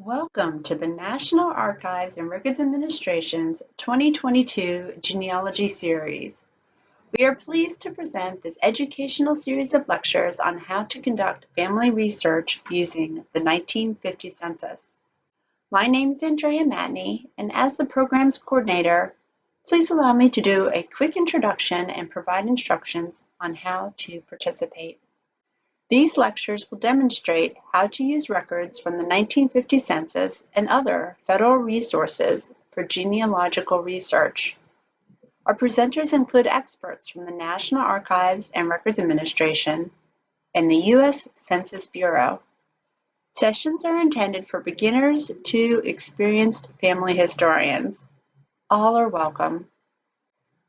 Welcome to the National Archives and Records Administration's 2022 Genealogy Series. We are pleased to present this educational series of lectures on how to conduct family research using the 1950 census. My name is Andrea Matney, and as the program's coordinator, please allow me to do a quick introduction and provide instructions on how to participate. These lectures will demonstrate how to use records from the 1950 census and other federal resources for genealogical research. Our presenters include experts from the National Archives and Records Administration and the U.S. Census Bureau. Sessions are intended for beginners to experienced family historians. All are welcome.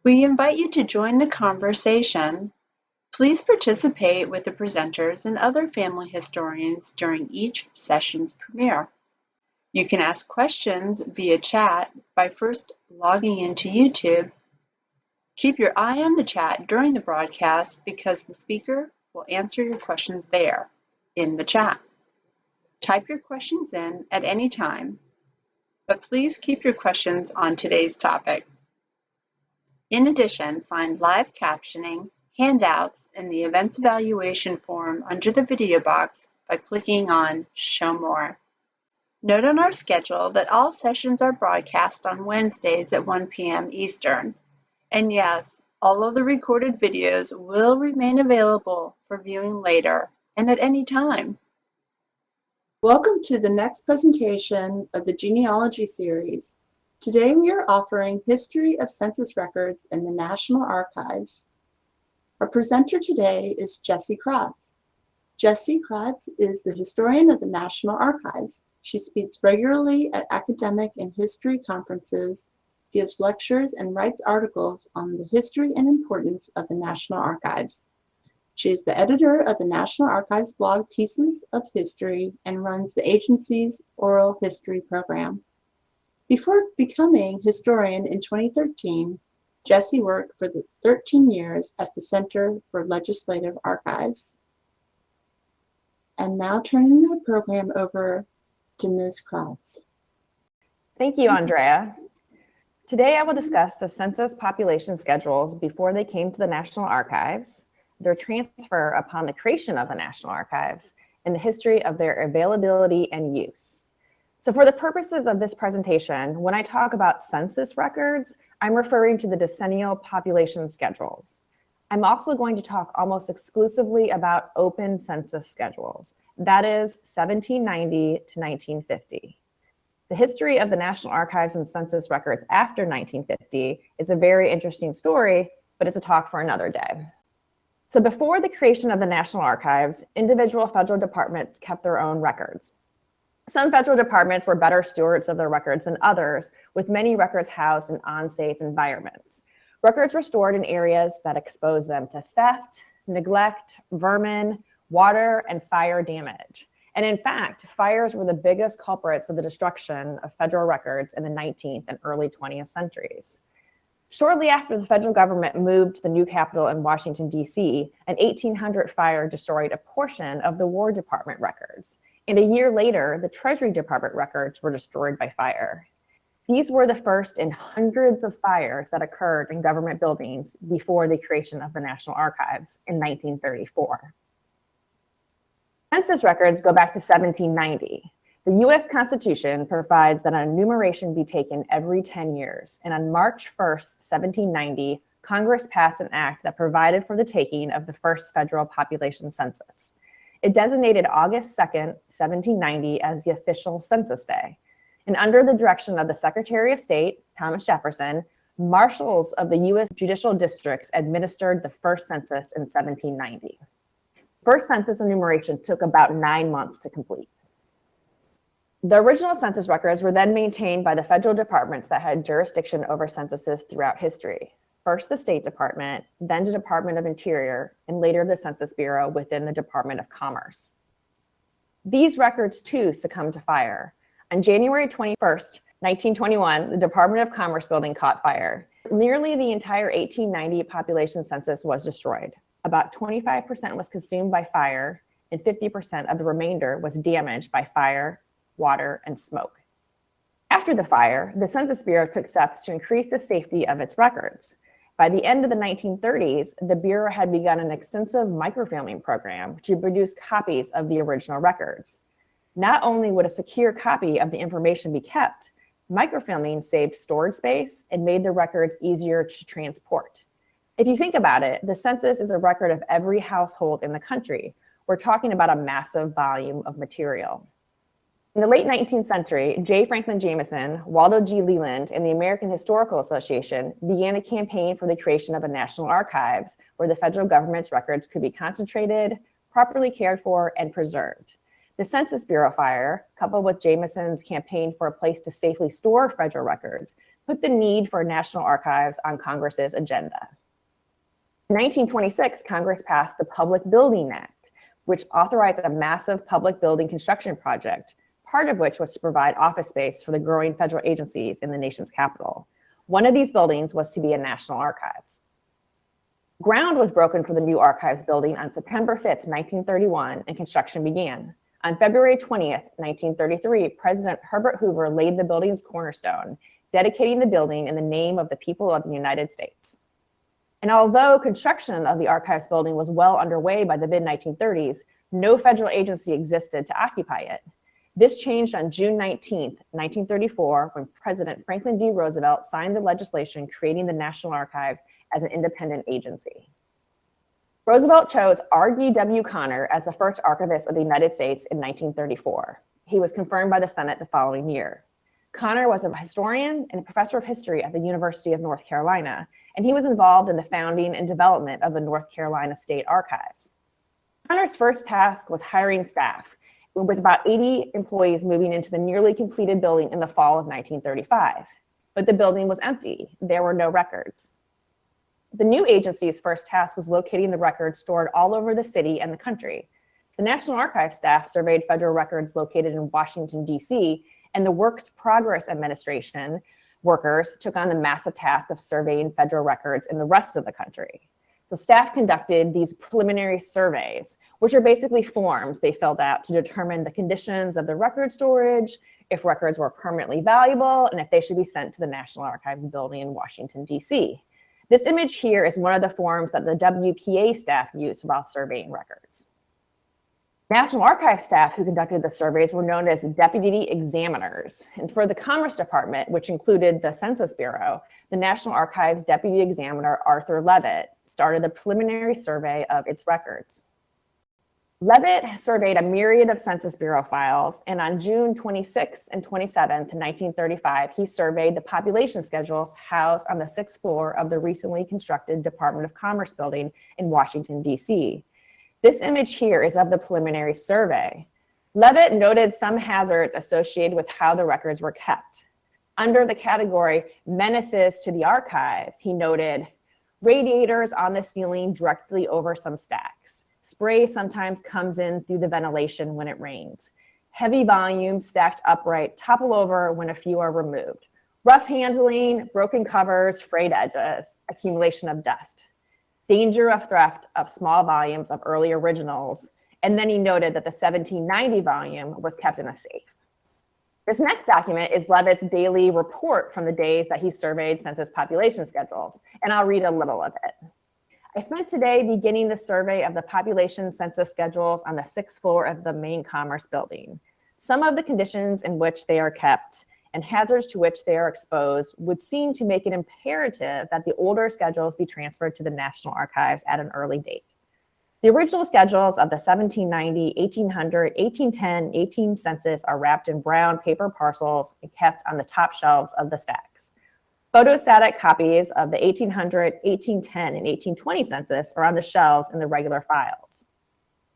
We invite you to join the conversation Please participate with the presenters and other family historians during each session's premiere. You can ask questions via chat by first logging into YouTube. Keep your eye on the chat during the broadcast because the speaker will answer your questions there in the chat. Type your questions in at any time, but please keep your questions on today's topic. In addition, find live captioning handouts in the Events Evaluation form under the video box by clicking on Show More. Note on our schedule that all sessions are broadcast on Wednesdays at 1 p.m. Eastern. And yes, all of the recorded videos will remain available for viewing later and at any time. Welcome to the next presentation of the genealogy series. Today we are offering History of Census Records in the National Archives. Our presenter today is Jessie Kratz. Jessie Kratz is the historian of the National Archives. She speaks regularly at academic and history conferences, gives lectures, and writes articles on the history and importance of the National Archives. She is the editor of the National Archives blog Pieces of History and runs the agency's oral history program. Before becoming historian in 2013, Jessie worked for the 13 years at the Center for Legislative Archives. And now turning the program over to Ms. Kratz. Thank you, Andrea. Today I will discuss the census population schedules before they came to the National Archives, their transfer upon the creation of the National Archives, and the history of their availability and use. So for the purposes of this presentation, when I talk about census records, I'm referring to the decennial population schedules. I'm also going to talk almost exclusively about open census schedules, that is 1790 to 1950. The history of the National Archives and census records after 1950 is a very interesting story, but it's a talk for another day. So before the creation of the National Archives, individual federal departments kept their own records. Some federal departments were better stewards of their records than others, with many records housed in unsafe environments. Records were stored in areas that exposed them to theft, neglect, vermin, water, and fire damage. And in fact, fires were the biggest culprits of the destruction of federal records in the 19th and early 20th centuries. Shortly after the federal government moved to the new capital in Washington, D.C., an 1800 fire destroyed a portion of the War Department records. And a year later, the Treasury Department records were destroyed by fire. These were the first in hundreds of fires that occurred in government buildings before the creation of the National Archives in 1934. Census records go back to 1790. The US Constitution provides that a enumeration be taken every 10 years. And on March 1st, 1790, Congress passed an act that provided for the taking of the first federal population census. It designated August 2nd, 1790 as the official census day. And under the direction of the Secretary of State, Thomas Jefferson, marshals of the U.S. judicial districts administered the first census in 1790. First census enumeration took about nine months to complete. The original census records were then maintained by the federal departments that had jurisdiction over censuses throughout history first the State Department, then the Department of Interior, and later the Census Bureau within the Department of Commerce. These records too succumbed to fire. On January 21st, 1921, the Department of Commerce building caught fire. Nearly the entire 1890 population census was destroyed. About 25% was consumed by fire and 50% of the remainder was damaged by fire, water, and smoke. After the fire, the Census Bureau took steps to increase the safety of its records. By the end of the 1930s, the Bureau had begun an extensive microfilming program to produce copies of the original records. Not only would a secure copy of the information be kept, microfilming saved storage space and made the records easier to transport. If you think about it, the census is a record of every household in the country. We're talking about a massive volume of material. In the late 19th century, J. Franklin Jameson, Waldo G. Leland, and the American Historical Association began a campaign for the creation of a national archives where the federal government's records could be concentrated, properly cared for, and preserved. The Census Bureau fire, coupled with Jameson's campaign for a place to safely store federal records, put the need for national archives on Congress's agenda. In 1926, Congress passed the Public Building Act, which authorized a massive public building construction project part of which was to provide office space for the growing federal agencies in the nation's capital. One of these buildings was to be a national archives. Ground was broken for the new archives building on September 5th, 1931, and construction began. On February 20th, 1933, President Herbert Hoover laid the building's cornerstone, dedicating the building in the name of the people of the United States. And although construction of the archives building was well underway by the mid 1930s, no federal agency existed to occupy it. This changed on June 19, 1934, when President Franklin D. Roosevelt signed the legislation creating the National Archives as an independent agency. Roosevelt chose R.D.W. Connor as the first archivist of the United States in 1934. He was confirmed by the Senate the following year. Connor was a historian and professor of history at the University of North Carolina, and he was involved in the founding and development of the North Carolina State Archives. Connor's first task was hiring staff, with about 80 employees moving into the nearly completed building in the fall of 1935. But the building was empty. There were no records. The new agency's first task was locating the records stored all over the city and the country. The National Archives staff surveyed federal records located in Washington, D.C., and the Works Progress Administration workers took on the massive task of surveying federal records in the rest of the country. So staff conducted these preliminary surveys, which are basically forms they filled out to determine the conditions of the record storage, if records were permanently valuable, and if they should be sent to the National Archives building in Washington, DC. This image here is one of the forms that the WPA staff used while surveying records. National Archives staff who conducted the surveys were known as deputy examiners. And for the Commerce Department, which included the Census Bureau, the National Archives deputy examiner, Arthur Levitt, started a preliminary survey of its records. Levitt surveyed a myriad of Census Bureau files, and on June 26 and 27, 1935, he surveyed the population schedules housed on the sixth floor of the recently constructed Department of Commerce building in Washington, D.C. This image here is of the preliminary survey. Levitt noted some hazards associated with how the records were kept. Under the category menaces to the archives, he noted radiators on the ceiling directly over some stacks. Spray sometimes comes in through the ventilation when it rains. Heavy volumes stacked upright topple over when a few are removed. Rough handling, broken covers, frayed edges, accumulation of dust danger of theft of small volumes of early originals. And then he noted that the 1790 volume was kept in a safe. This next document is Levitt's daily report from the days that he surveyed census population schedules, and I'll read a little of it. I spent today beginning the survey of the population census schedules on the sixth floor of the main commerce building. Some of the conditions in which they are kept and hazards to which they are exposed would seem to make it imperative that the older schedules be transferred to the National Archives at an early date. The original schedules of the 1790, 1800, 1810, 18 census are wrapped in brown paper parcels and kept on the top shelves of the stacks. Photostatic copies of the 1800, 1810, and 1820 census are on the shelves in the regular files.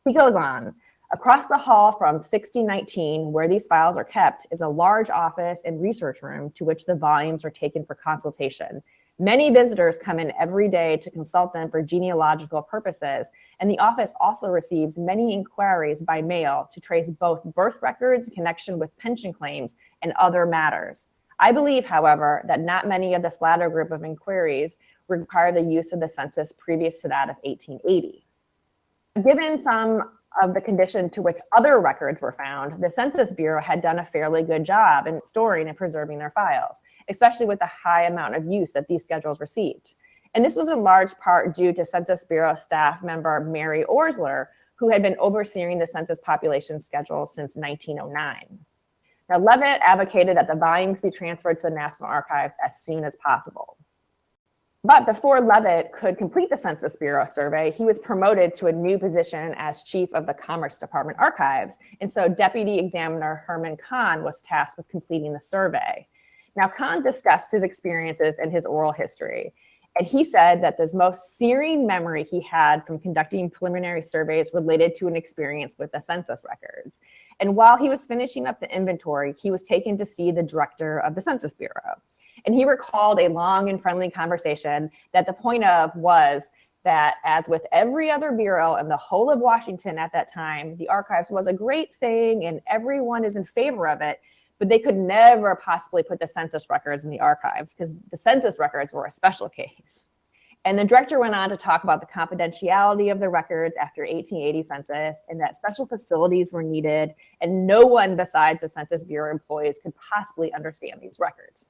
He goes on, Across the hall from 1619, where these files are kept, is a large office and research room to which the volumes are taken for consultation. Many visitors come in every day to consult them for genealogical purposes, and the office also receives many inquiries by mail to trace both birth records, connection with pension claims, and other matters. I believe, however, that not many of this latter group of inquiries require the use of the census previous to that of 1880. Given some of the condition to which other records were found, the Census Bureau had done a fairly good job in storing and preserving their files, especially with the high amount of use that these schedules received. And this was in large part due to Census Bureau staff member Mary Orsler, who had been overseeing the census population schedule since 1909. Now, Levitt advocated that the volumes be transferred to the National Archives as soon as possible. But before Levitt could complete the Census Bureau survey, he was promoted to a new position as chief of the Commerce Department Archives. And so Deputy Examiner Herman Kahn was tasked with completing the survey. Now, Kahn discussed his experiences and his oral history. And he said that the most searing memory he had from conducting preliminary surveys related to an experience with the census records. And while he was finishing up the inventory, he was taken to see the director of the Census Bureau. And he recalled a long and friendly conversation that the point of was that as with every other bureau in the whole of Washington at that time, the archives was a great thing and everyone is in favor of it, but they could never possibly put the census records in the archives because the census records were a special case. And the director went on to talk about the confidentiality of the records after 1880 census and that special facilities were needed and no one besides the Census Bureau employees could possibly understand these records.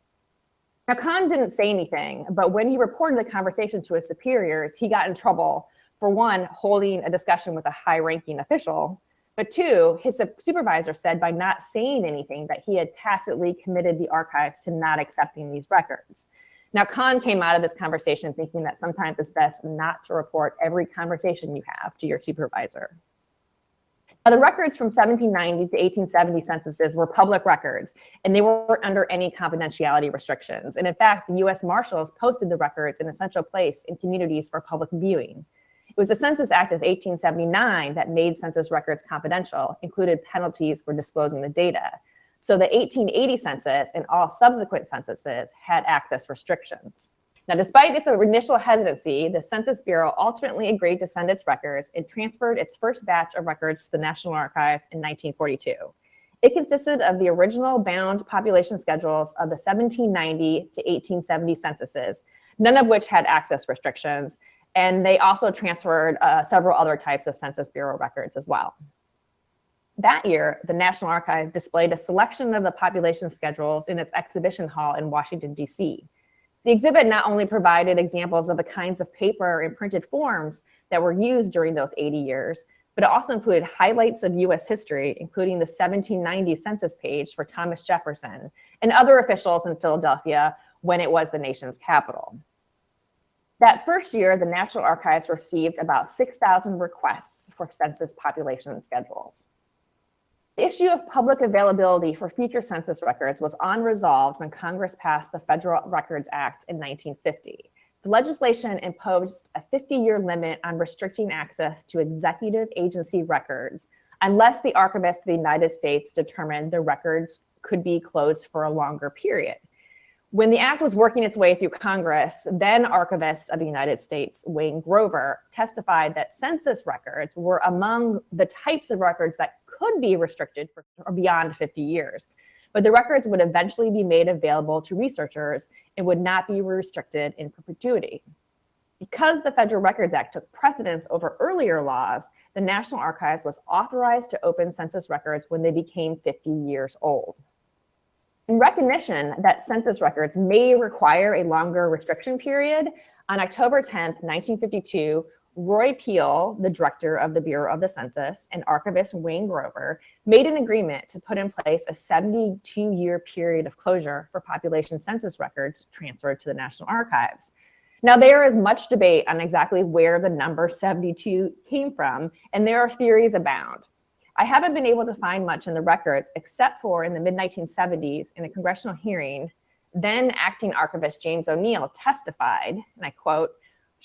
Now Kahn didn't say anything, but when he reported the conversation to his superiors, he got in trouble for one, holding a discussion with a high ranking official, but two, his supervisor said by not saying anything that he had tacitly committed the archives to not accepting these records. Now, Kahn came out of this conversation thinking that sometimes it's best not to report every conversation you have to your supervisor. Now, the records from 1790 to 1870 censuses were public records, and they weren't under any confidentiality restrictions. And in fact, the US Marshals posted the records in a central place in communities for public viewing. It was the Census Act of 1879 that made census records confidential, included penalties for disclosing the data. So the 1880 census and all subsequent censuses had access restrictions. Now, despite its initial hesitancy, the Census Bureau ultimately agreed to send its records and transferred its first batch of records to the National Archives in 1942. It consisted of the original bound population schedules of the 1790 to 1870 censuses, none of which had access restrictions, and they also transferred uh, several other types of Census Bureau records as well. That year, the National Archive displayed a selection of the population schedules in its exhibition hall in Washington, D.C. The exhibit not only provided examples of the kinds of paper and printed forms that were used during those 80 years, but it also included highlights of US history, including the 1790 census page for Thomas Jefferson and other officials in Philadelphia when it was the nation's capital. That first year, the National Archives received about 6,000 requests for census population schedules. The issue of public availability for future census records was unresolved when Congress passed the Federal Records Act in 1950. The legislation imposed a 50-year limit on restricting access to executive agency records unless the Archivist of the United States determined the records could be closed for a longer period. When the act was working its way through Congress, then Archivist of the United States, Wayne Grover, testified that census records were among the types of records that could be restricted for beyond 50 years. But the records would eventually be made available to researchers and would not be restricted in perpetuity. Because the Federal Records Act took precedence over earlier laws, the National Archives was authorized to open census records when they became 50 years old. In recognition that census records may require a longer restriction period, on October 10, 1952, Roy Peel, the director of the Bureau of the Census, and archivist Wayne Grover made an agreement to put in place a 72-year period of closure for population census records transferred to the National Archives. Now, there is much debate on exactly where the number 72 came from, and there are theories abound. I haven't been able to find much in the records except for in the mid-1970s in a congressional hearing, then acting archivist James O'Neill testified, and I quote,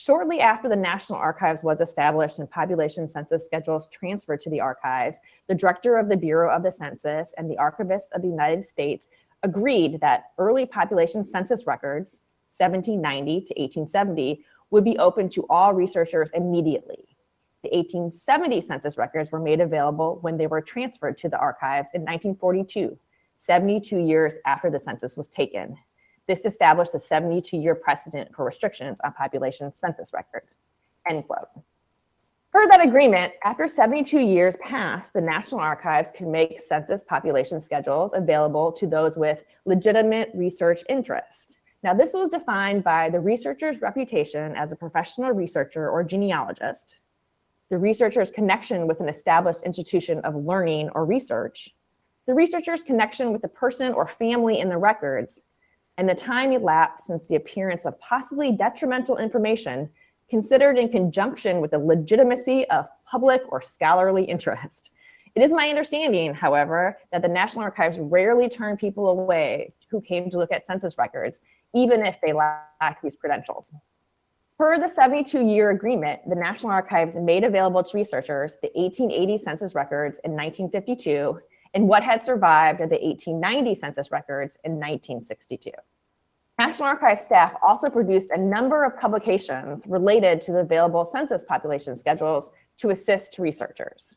Shortly after the National Archives was established and population census schedules transferred to the archives, the director of the Bureau of the Census and the Archivist of the United States agreed that early population census records, 1790 to 1870, would be open to all researchers immediately. The 1870 census records were made available when they were transferred to the archives in 1942, 72 years after the census was taken. This established a 72-year precedent for restrictions on population census records, end quote. Per that agreement, after 72 years passed, the National Archives can make census population schedules available to those with legitimate research interest. Now, this was defined by the researcher's reputation as a professional researcher or genealogist, the researcher's connection with an established institution of learning or research, the researcher's connection with the person or family in the records, and the time elapsed since the appearance of possibly detrimental information considered in conjunction with the legitimacy of public or scholarly interest. It is my understanding, however, that the National Archives rarely turn people away who came to look at census records, even if they lack these credentials. Per the 72-year agreement, the National Archives made available to researchers the 1880 census records in 1952 and what had survived of the 1890 census records in 1962. National Archives staff also produced a number of publications related to the available census population schedules to assist researchers.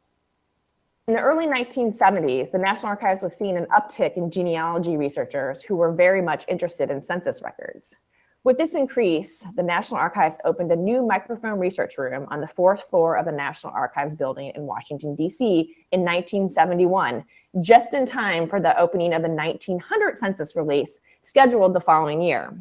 In the early 1970s, the National Archives was seeing an uptick in genealogy researchers who were very much interested in census records. With this increase, the National Archives opened a new microfilm research room on the fourth floor of the National Archives building in Washington, D.C. in 1971, just in time for the opening of the 1900 census release scheduled the following year.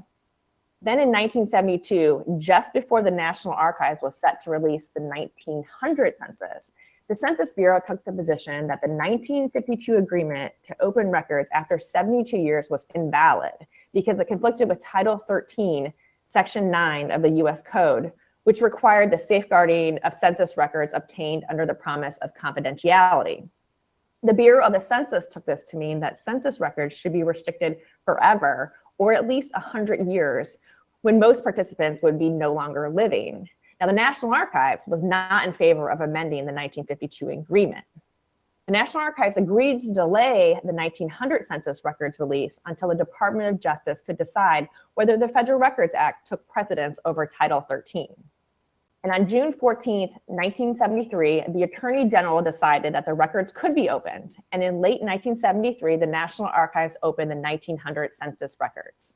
Then in 1972, just before the National Archives was set to release the 1900 census, the Census Bureau took the position that the 1952 agreement to open records after 72 years was invalid because it conflicted with Title 13, Section 9 of the US Code, which required the safeguarding of census records obtained under the promise of confidentiality. The Bureau of the Census took this to mean that census records should be restricted forever or at least 100 years when most participants would be no longer living. Now, the National Archives was not in favor of amending the 1952 agreement. The National Archives agreed to delay the 1900 census records release until the Department of Justice could decide whether the Federal Records Act took precedence over Title 13. And on June 14, 1973, the Attorney General decided that the records could be opened. And in late 1973, the National Archives opened the 1900 census records.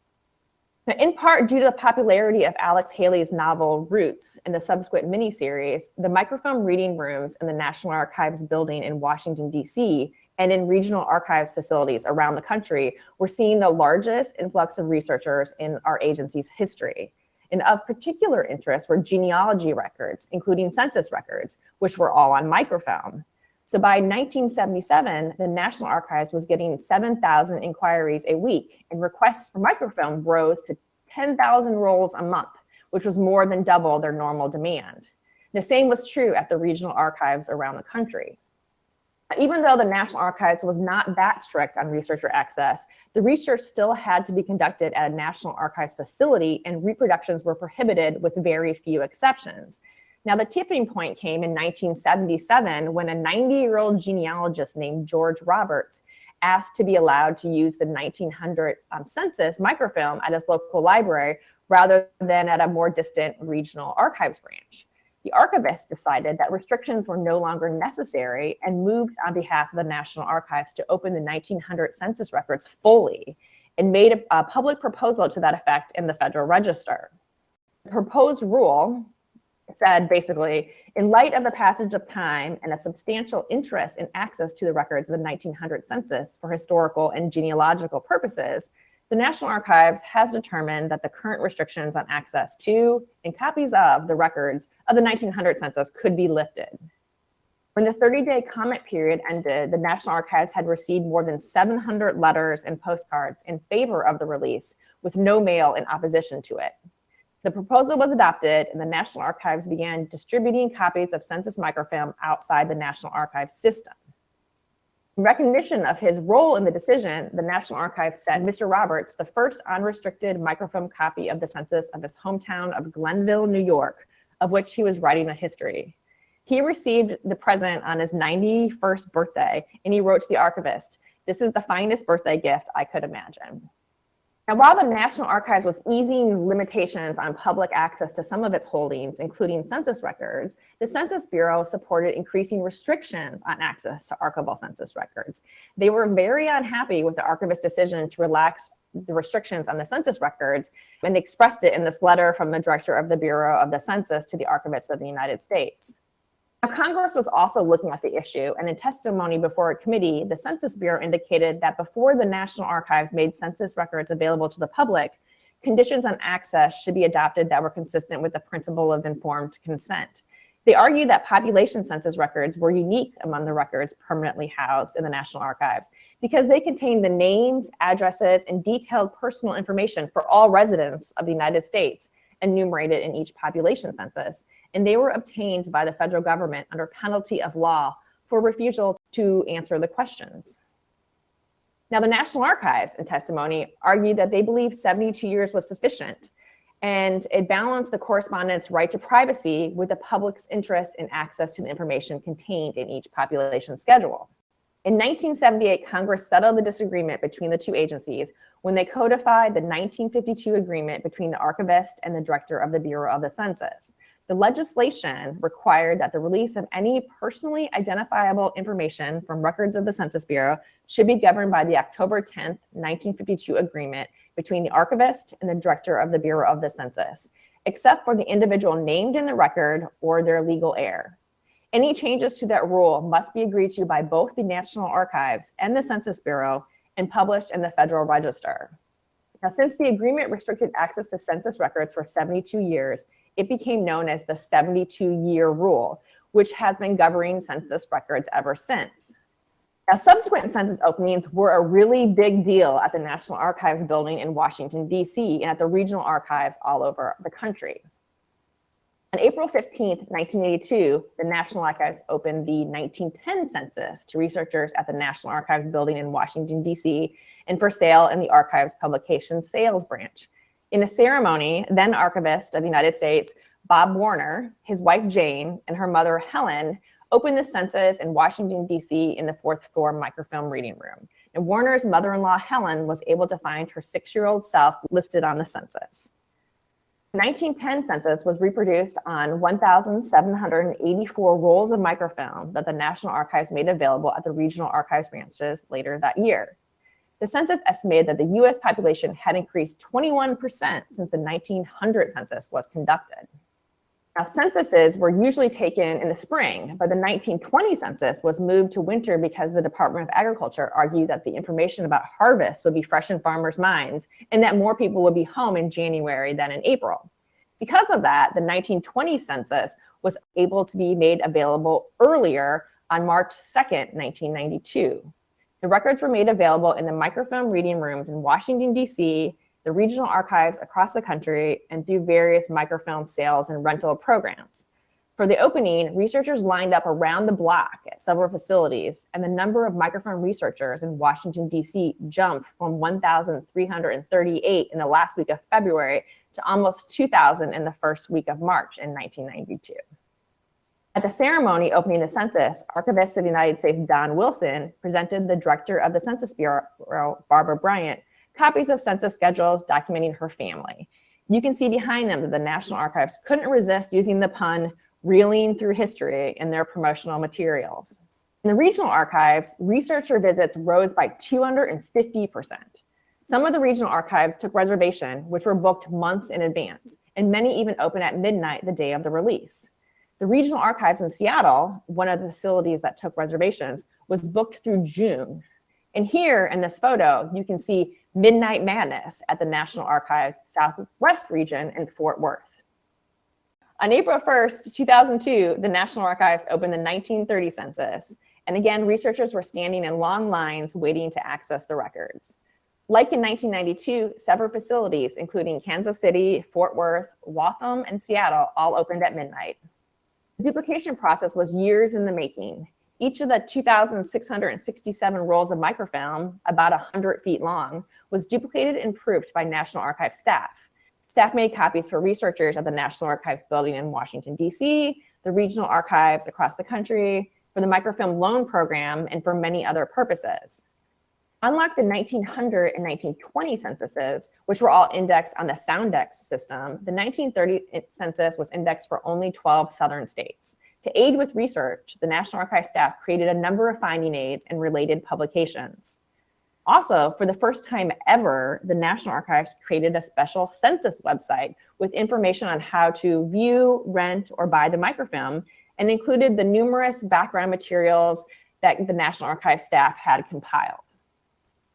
Now, in part due to the popularity of Alex Haley's novel Roots and the subsequent miniseries, the microfilm reading rooms in the National Archives building in Washington, D.C., and in regional archives facilities around the country were seeing the largest influx of researchers in our agency's history. And of particular interest were genealogy records, including census records, which were all on microfilm. So by 1977, the National Archives was getting 7,000 inquiries a week, and requests for microfilm rose to 10,000 rolls a month, which was more than double their normal demand. The same was true at the regional archives around the country. Even though the National Archives was not that strict on researcher access, the research still had to be conducted at a National Archives facility and reproductions were prohibited with very few exceptions. Now, the tipping point came in 1977 when a 90-year-old genealogist named George Roberts asked to be allowed to use the 1900 um, census microfilm at his local library rather than at a more distant regional archives branch the archivist decided that restrictions were no longer necessary and moved on behalf of the National Archives to open the 1900 census records fully and made a, a public proposal to that effect in the Federal Register. The proposed rule said basically, in light of the passage of time and a substantial interest in access to the records of the 1900 census for historical and genealogical purposes, the National Archives has determined that the current restrictions on access to and copies of the records of the 1900 census could be lifted. When the 30-day comment period ended, the National Archives had received more than 700 letters and postcards in favor of the release, with no mail in opposition to it. The proposal was adopted, and the National Archives began distributing copies of census microfilm outside the National Archives system. In recognition of his role in the decision, the National Archives sent Mr. Roberts the first unrestricted microfilm copy of the census of his hometown of Glenville, New York, of which he was writing a history. He received the present on his 91st birthday, and he wrote to the archivist, this is the finest birthday gift I could imagine. Now, while the National Archives was easing limitations on public access to some of its holdings, including census records, the Census Bureau supported increasing restrictions on access to archival census records. They were very unhappy with the archivist's decision to relax the restrictions on the census records and expressed it in this letter from the director of the Bureau of the Census to the archivists of the United States. Now, Congress was also looking at the issue, and in testimony before a committee, the Census Bureau indicated that before the National Archives made census records available to the public, conditions on access should be adopted that were consistent with the principle of informed consent. They argued that population census records were unique among the records permanently housed in the National Archives because they contained the names, addresses, and detailed personal information for all residents of the United States enumerated in each population census. And they were obtained by the federal government under penalty of law for refusal to answer the questions. Now, the National Archives in testimony argued that they believed 72 years was sufficient and it balanced the correspondent's right to privacy with the public's interest in access to the information contained in each population schedule. In 1978, Congress settled the disagreement between the two agencies when they codified the 1952 agreement between the archivist and the director of the Bureau of the Census. The legislation required that the release of any personally identifiable information from records of the Census Bureau should be governed by the October 10, 1952 agreement between the archivist and the director of the Bureau of the Census, except for the individual named in the record or their legal heir. Any changes to that rule must be agreed to by both the National Archives and the Census Bureau and published in the Federal Register. Now, since the agreement restricted access to census records for 72 years, it became known as the 72-year rule, which has been governing census records ever since. Now, subsequent census openings were a really big deal at the National Archives building in Washington, D.C., and at the regional archives all over the country. On April 15, 1982, the National Archives opened the 1910 census to researchers at the National Archives building in Washington, D.C., and for sale in the Archives Publication Sales Branch. In a ceremony, then Archivist of the United States, Bob Warner, his wife Jane, and her mother Helen opened the census in Washington, D.C. in the fourth floor microfilm reading room. And Warner's mother-in-law, Helen, was able to find her six-year-old self listed on the census. The 1910 census was reproduced on 1,784 rolls of microfilm that the National Archives made available at the regional archives branches later that year. The census estimated that the US population had increased 21% since the 1900 census was conducted. Now, censuses were usually taken in the spring, but the 1920 census was moved to winter because the Department of Agriculture argued that the information about harvests would be fresh in farmers' minds and that more people would be home in January than in April. Because of that, the 1920 census was able to be made available earlier on March 2nd, 1992. The records were made available in the microfilm reading rooms in Washington, D.C., the regional archives across the country, and through various microfilm sales and rental programs. For the opening, researchers lined up around the block at several facilities, and the number of microfilm researchers in Washington, D.C. jumped from 1,338 in the last week of February to almost 2,000 in the first week of March in 1992. At the ceremony opening the census, Archivist of the United States Don Wilson presented the director of the Census Bureau, Barbara Bryant, copies of census schedules documenting her family. You can see behind them that the National Archives couldn't resist using the pun reeling through history in their promotional materials. In the regional archives, researcher visits rose by 250%. Some of the regional archives took reservation, which were booked months in advance, and many even opened at midnight the day of the release. The regional archives in Seattle, one of the facilities that took reservations, was booked through June. And here in this photo, you can see Midnight Madness at the National Archives Southwest region in Fort Worth. On April 1st, 2002, the National Archives opened the 1930 census. And again, researchers were standing in long lines waiting to access the records. Like in 1992, several facilities, including Kansas City, Fort Worth, Waltham, and Seattle, all opened at midnight. The duplication process was years in the making. Each of the 2,667 rolls of microfilm, about 100 feet long, was duplicated and proofed by National Archives staff. Staff made copies for researchers at the National Archives building in Washington, D.C., the regional archives across the country, for the microfilm loan program, and for many other purposes. Unlike the 1900 and 1920 censuses, which were all indexed on the Soundex system, the 1930 census was indexed for only 12 southern states. To aid with research, the National Archives staff created a number of finding aids and related publications. Also, for the first time ever, the National Archives created a special census website with information on how to view, rent, or buy the microfilm, and included the numerous background materials that the National Archives staff had compiled.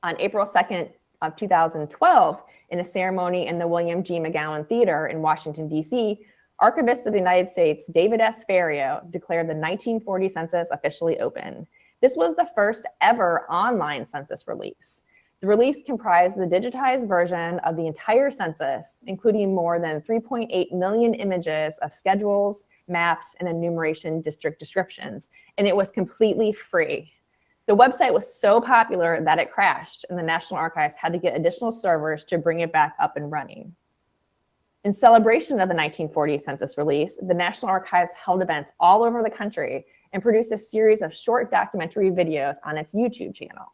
On April 2nd of 2012, in a ceremony in the William G. McGowan Theater in Washington, D.C., Archivist of the United States David S. Ferriero declared the 1940 census officially open. This was the first ever online census release. The release comprised the digitized version of the entire census, including more than 3.8 million images of schedules, maps, and enumeration district descriptions, and it was completely free. The website was so popular that it crashed, and the National Archives had to get additional servers to bring it back up and running. In celebration of the 1940 census release, the National Archives held events all over the country and produced a series of short documentary videos on its YouTube channel.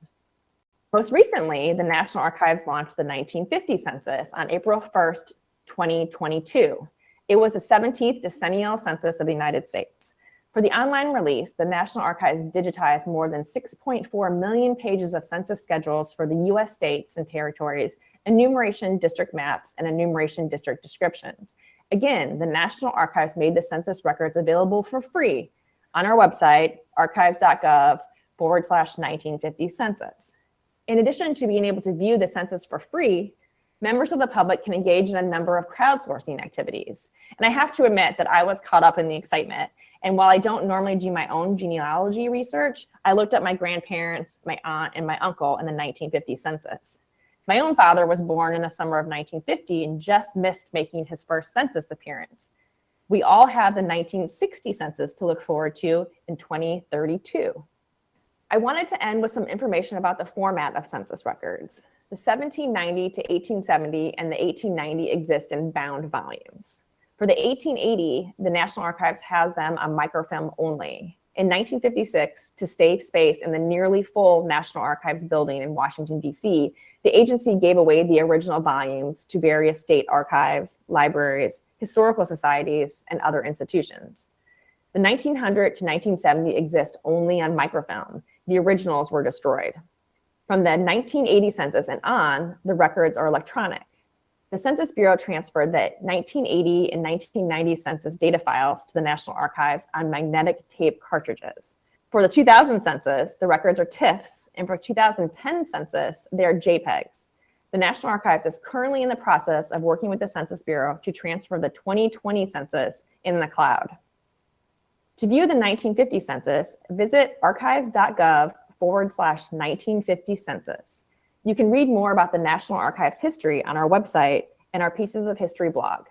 Most recently, the National Archives launched the 1950 census on April 1st, 2022. It was the 17th decennial census of the United States. For the online release, the National Archives digitized more than 6.4 million pages of census schedules for the US states and territories, enumeration district maps, and enumeration district descriptions. Again, the National Archives made the census records available for free on our website, archives.gov forward slash 1950 census. In addition to being able to view the census for free, members of the public can engage in a number of crowdsourcing activities. And I have to admit that I was caught up in the excitement. And while I don't normally do my own genealogy research, I looked up my grandparents, my aunt, and my uncle in the 1950 census. My own father was born in the summer of 1950 and just missed making his first census appearance. We all have the 1960 census to look forward to in 2032. I wanted to end with some information about the format of census records. The 1790 to 1870 and the 1890 exist in bound volumes. For the 1880, the National Archives has them on microfilm only. In 1956, to save space in the nearly full National Archives building in Washington, D.C., the agency gave away the original volumes to various state archives, libraries, historical societies, and other institutions. The 1900 to 1970 exist only on microfilm, the originals were destroyed. From the 1980 census and on, the records are electronic. The Census Bureau transferred the 1980 and 1990 census data files to the National Archives on magnetic tape cartridges. For the 2000 census, the records are TIFFs, and for 2010 census, they are JPEGs. The National Archives is currently in the process of working with the Census Bureau to transfer the 2020 census in the cloud. To view the 1950 census, visit archives.gov forward slash 1950 census. You can read more about the National Archives history on our website and our Pieces of History blog.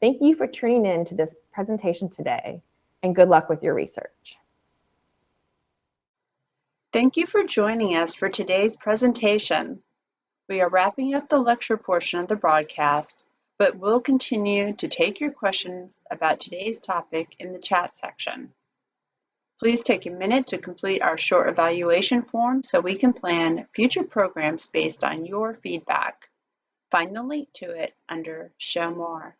Thank you for tuning in to this presentation today, and good luck with your research. Thank you for joining us for today's presentation. We are wrapping up the lecture portion of the broadcast but we'll continue to take your questions about today's topic in the chat section. Please take a minute to complete our short evaluation form so we can plan future programs based on your feedback. Find the link to it under Show More.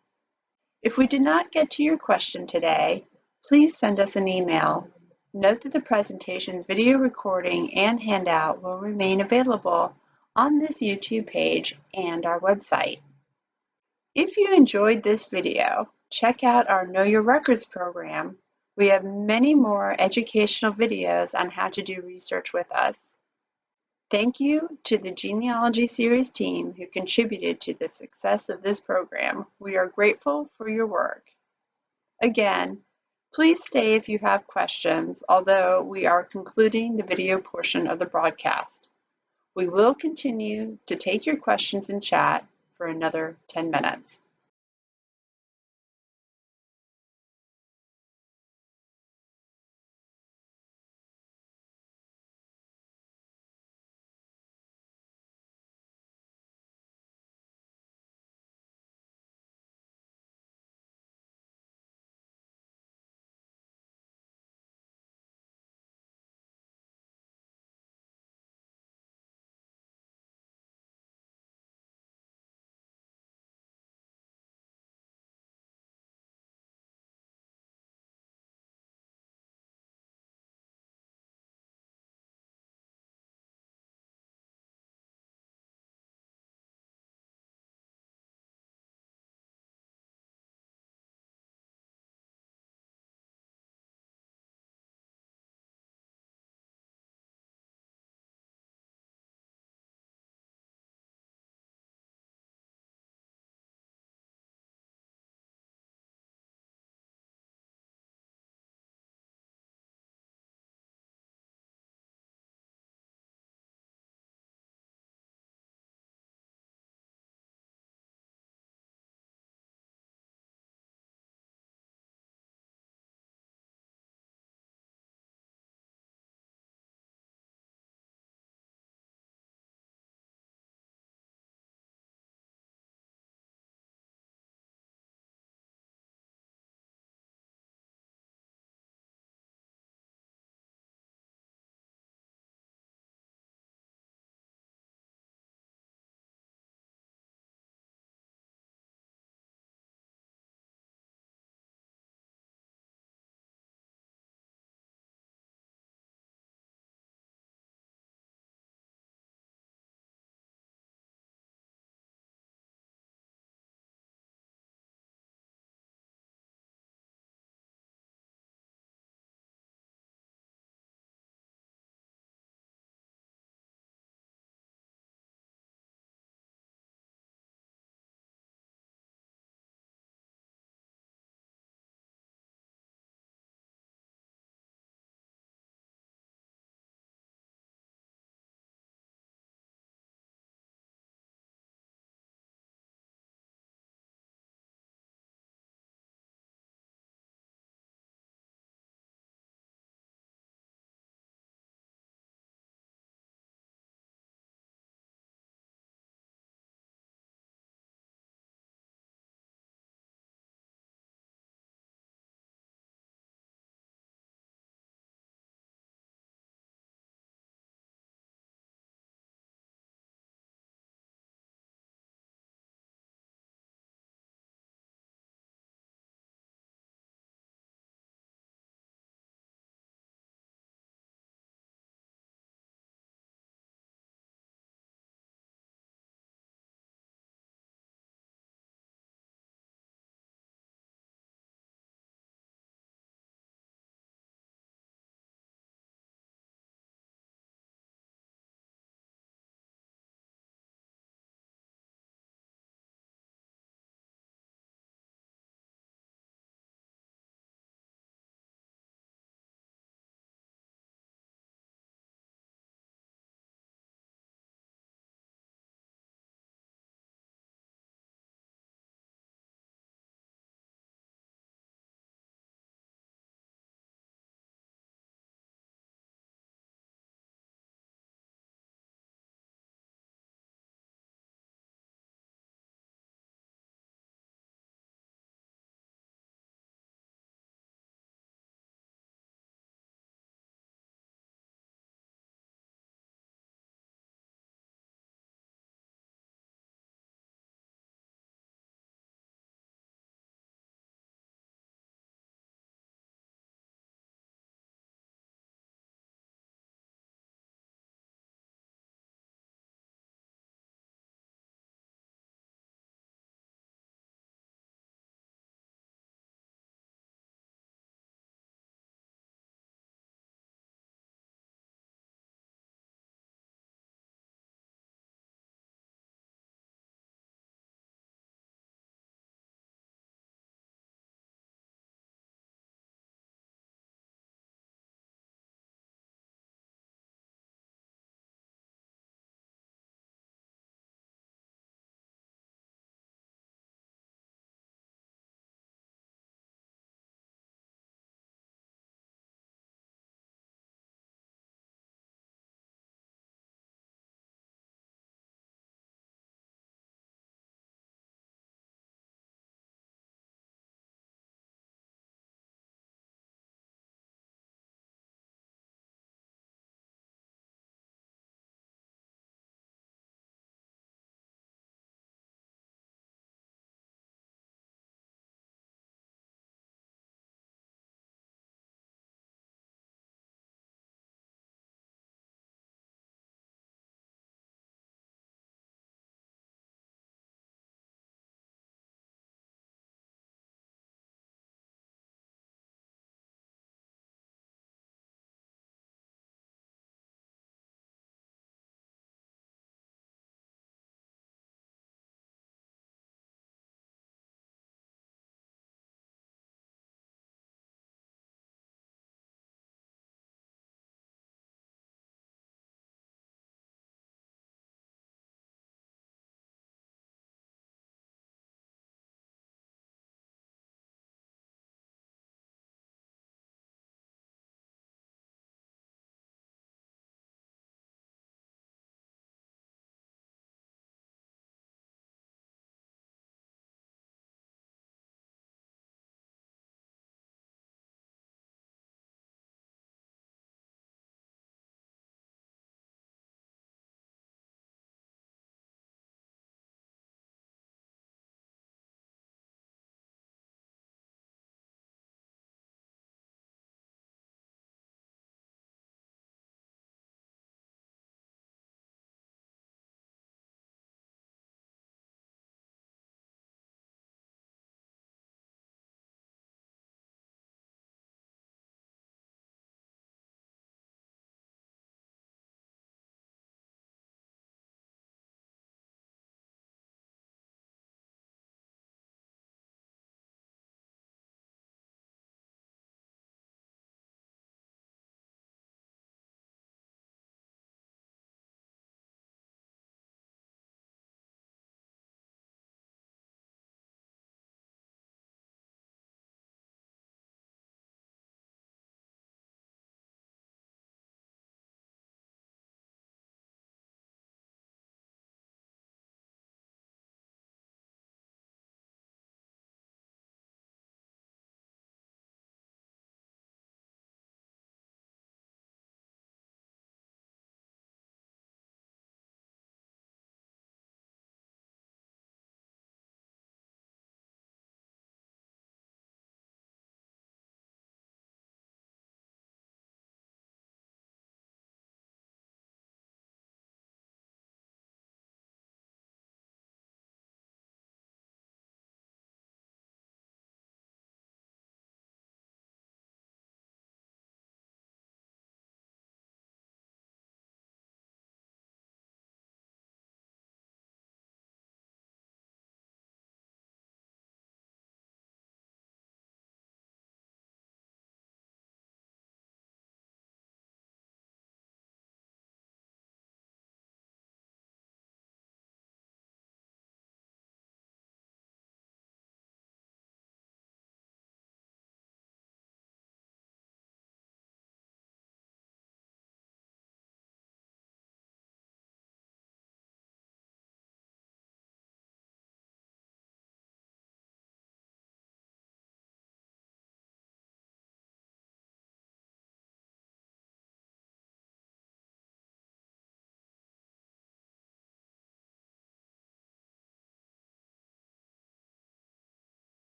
If we did not get to your question today, please send us an email. Note that the presentation's video recording and handout will remain available on this YouTube page and our website. If you enjoyed this video, check out our Know Your Records program. We have many more educational videos on how to do research with us. Thank you to the Genealogy Series team who contributed to the success of this program. We are grateful for your work. Again, please stay if you have questions, although we are concluding the video portion of the broadcast. We will continue to take your questions in chat for another 10 minutes.